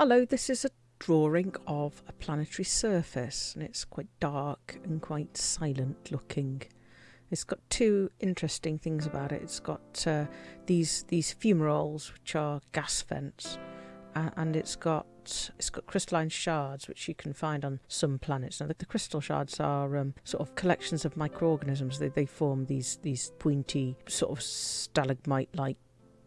Hello, this is a drawing of a planetary surface and it's quite dark and quite silent looking. It's got two interesting things about it. It's got uh, these these fumaroles which are gas vents uh, and it's got it's got crystalline shards which you can find on some planets. Now the, the crystal shards are um, sort of collections of microorganisms. They they form these these pointy sort of stalagmite like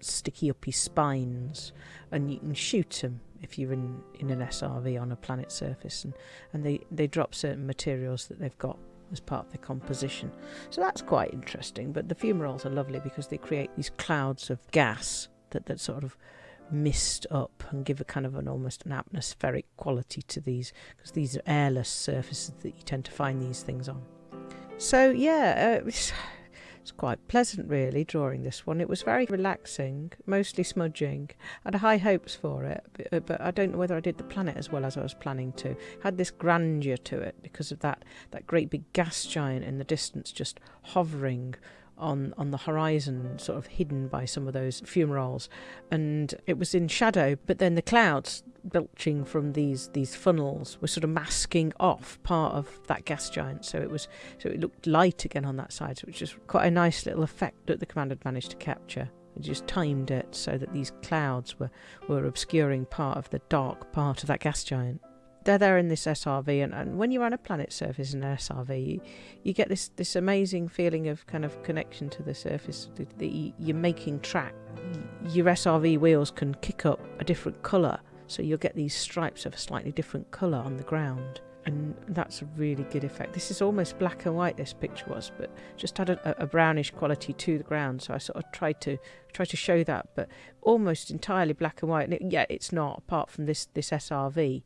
sticky uppy spines and you can shoot them if you're in, in an SRV on a planet surface and, and they, they drop certain materials that they've got as part of the composition. So that's quite interesting. But the fumaroles are lovely because they create these clouds of gas that, that sort of mist up and give a kind of an almost an atmospheric quality to these because these are airless surfaces that you tend to find these things on. So yeah, uh, it's quite pleasant, really, drawing this one. It was very relaxing, mostly smudging. I had high hopes for it, but, uh, I don't know whether I did the planet as well as I was planning to. It had this grandeur to it because of that, that great big gas giant in the distance just hovering on on the horizon, sort of hidden by some of those fumaroles, and it was in shadow. But then the clouds belching from these these funnels were sort of masking off part of that gas giant, so it was so it looked light again on that side, so it was quite a nice little effect that the commander had managed to capture. Just timed it so that these clouds were, were obscuring part of the dark part of that gas giant they're there in this SRV, and, and when you're on a planet surface in an SRV, you, you, get this this amazing feeling of kind of connection to the surface that you, you're making track. Your SRV wheels can kick up a different colour, so you'll get these stripes of a slightly different colour on the ground, and that's a really good effect. This is almost black and white. This picture was, but just had a, a brownish quality to the ground. So I sort of tried to try to show that, but almost entirely black and white. And it, yeah, it's not apart from this this SRV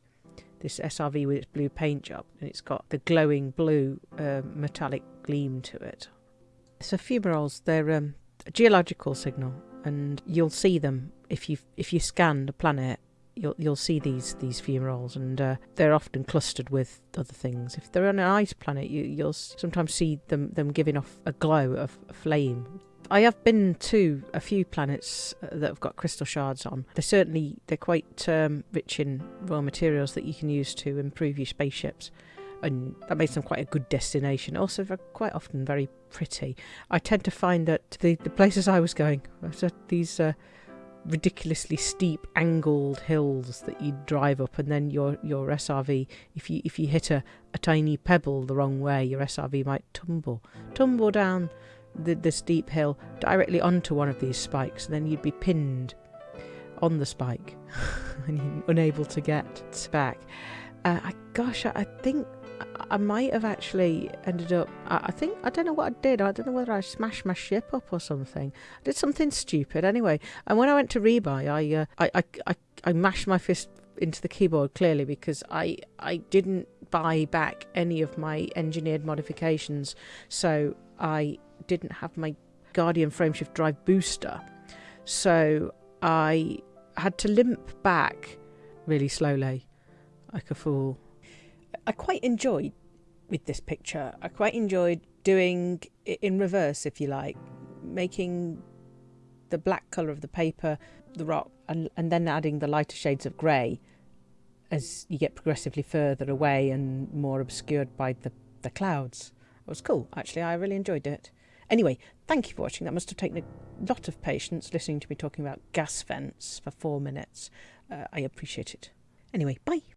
this SRV with its blue paint job, and it's got the glowing blue uh, metallic gleam to it. So fumaroles, they're um, a geological signal, and you'll see them if you if you scan the planet. You'll you'll see these these fumaroles, and uh, they're often clustered with other things. If they're on an ice planet, you you'll sometimes see them them giving off a glow of flame I have been to a few planets uh, that have got crystal shards on. They're certainly they're quite um, rich in raw materials that you can use to improve your spaceships, and that makes them quite a good destination. Also, quite often very pretty. I tend to find that the the places I was going, these uh, ridiculously steep angled hills that you drive up and then your your SRV if you if you hit a, a tiny pebble the wrong way your SRV might tumble tumble down the, the steep hill directly onto one of these spikes, and then you'd be pinned on the spike and unable to get back. Uh, I, gosh, I, I think I might have actually ended up. I, I, think I don't know what I did. I don't know whether I smashed my ship up or something. I did something stupid anyway. And when I went to rebuy, I uh, I, I, I I mashed my fist into the keyboard clearly because I I didn't buy back any of my engineered modifications. So I didn't have my Guardian frameshift drive booster. So I had to limp back really slowly, like a fool. I quite enjoyed with this picture. I quite enjoyed doing it in reverse, if you like, making the black colour of the paper the rock and, and then adding the lighter shades of grey as you get progressively further away and more obscured by the, the clouds. It was cool, actually. I really enjoyed it. Anyway, thank you for watching. That must have taken a lot of patience listening to me talking about gas vents for four minutes. Uh, I appreciate it. Anyway, bye.